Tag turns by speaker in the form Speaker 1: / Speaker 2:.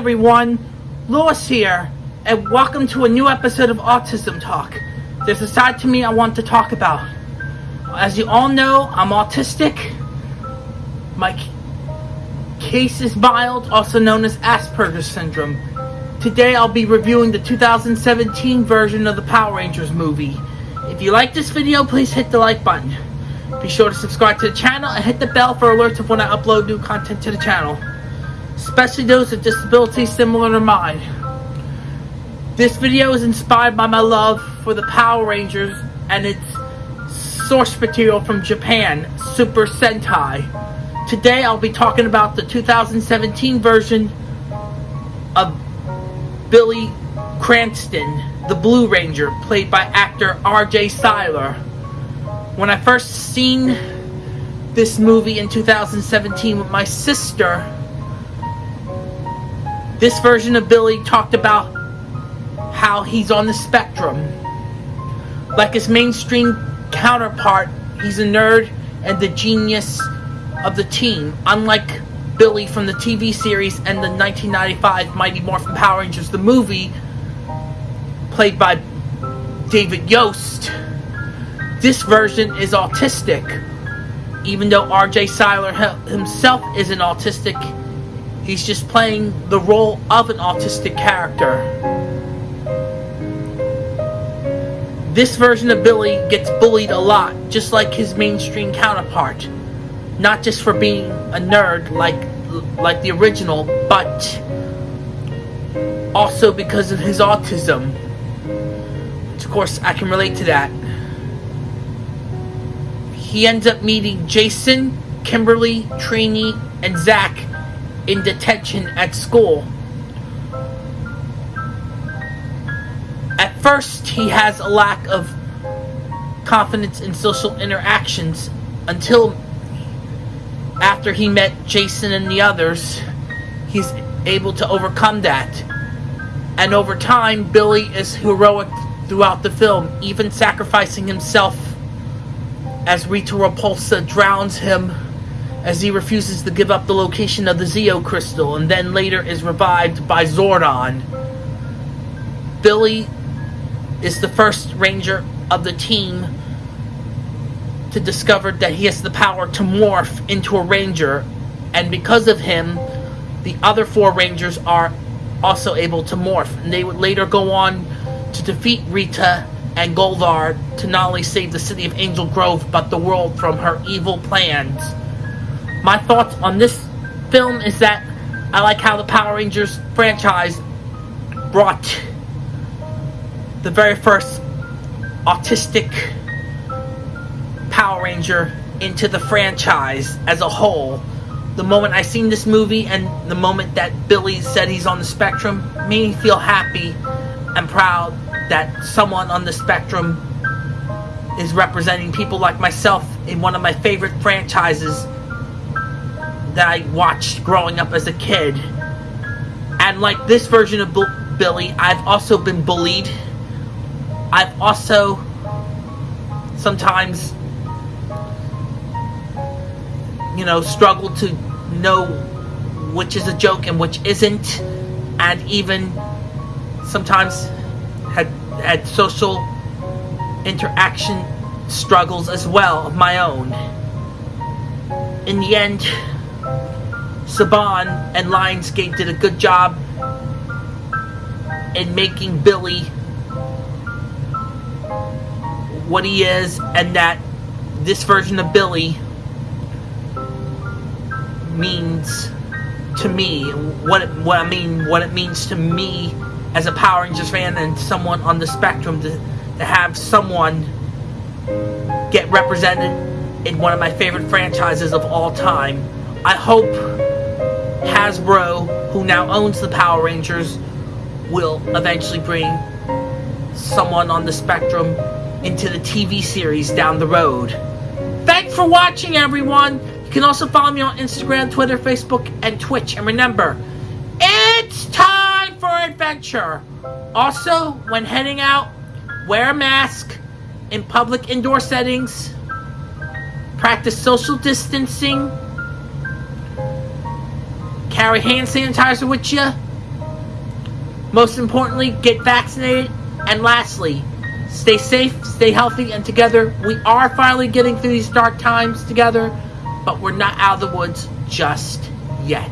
Speaker 1: everyone, Lewis here, and welcome to a new episode of Autism Talk. There's a side to me I want to talk about. As you all know, I'm autistic. My case is mild, also known as Asperger's syndrome. Today I'll be reviewing the 2017 version of the Power Rangers movie. If you like this video, please hit the like button. Be sure to subscribe to the channel and hit the bell for alerts of when I upload new content to the channel especially those with disabilities similar to mine. This video is inspired by my love for the Power Rangers and its source material from Japan, Super Sentai. Today I'll be talking about the 2017 version of Billy Cranston, the Blue Ranger, played by actor RJ Cyler. When I first seen this movie in 2017 with my sister, this version of Billy talked about how he's on the spectrum. Like his mainstream counterpart, he's a nerd and the genius of the team. Unlike Billy from the TV series and the 1995 Mighty Morphin Power Rangers, the movie, played by David Yost, this version is autistic. Even though RJ Cyler himself isn't autistic, He's just playing the role of an autistic character. This version of Billy gets bullied a lot, just like his mainstream counterpart. Not just for being a nerd like like the original, but also because of his autism. Which Of course, I can relate to that. He ends up meeting Jason, Kimberly, Trini, and Zach in detention at school. At first, he has a lack of confidence in social interactions until after he met Jason and the others, he's able to overcome that. And over time, Billy is heroic throughout the film, even sacrificing himself as Rita Repulsa drowns him as he refuses to give up the location of the Zeo crystal and then later is revived by Zordon. Billy is the first ranger of the team to discover that he has the power to morph into a ranger. And because of him the other four rangers are also able to morph. And they would later go on to defeat Rita and Goldar to not only save the city of Angel Grove but the world from her evil plans my thoughts on this film is that I like how the Power Rangers franchise brought the very first autistic Power Ranger into the franchise as a whole. The moment I seen this movie and the moment that Billy said he's on the spectrum made me feel happy and proud that someone on the spectrum is representing people like myself in one of my favorite franchises that I watched growing up as a kid. And like this version of Billy, I've also been bullied. I've also sometimes, you know, struggled to know which is a joke and which isn't. And even sometimes had had social interaction struggles as well of my own. In the end, Saban and Lionsgate did a good job in making Billy what he is and that this version of Billy means to me what it, what I mean what it means to me as a Power Rangers fan and someone on the spectrum to, to have someone get represented in one of my favorite franchises of all time. I hope Hasbro, who now owns the Power Rangers, will eventually bring someone on the spectrum into the TV series down the road. Thanks for watching, everyone! You can also follow me on Instagram, Twitter, Facebook, and Twitch. And remember, it's time for adventure! Also, when heading out, wear a mask in public indoor settings, practice social distancing, carry hand sanitizer with you, Most importantly, get vaccinated. And lastly, stay safe, stay healthy, and together. We are finally getting through these dark times together, but we're not out of the woods just yet.